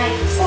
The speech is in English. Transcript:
like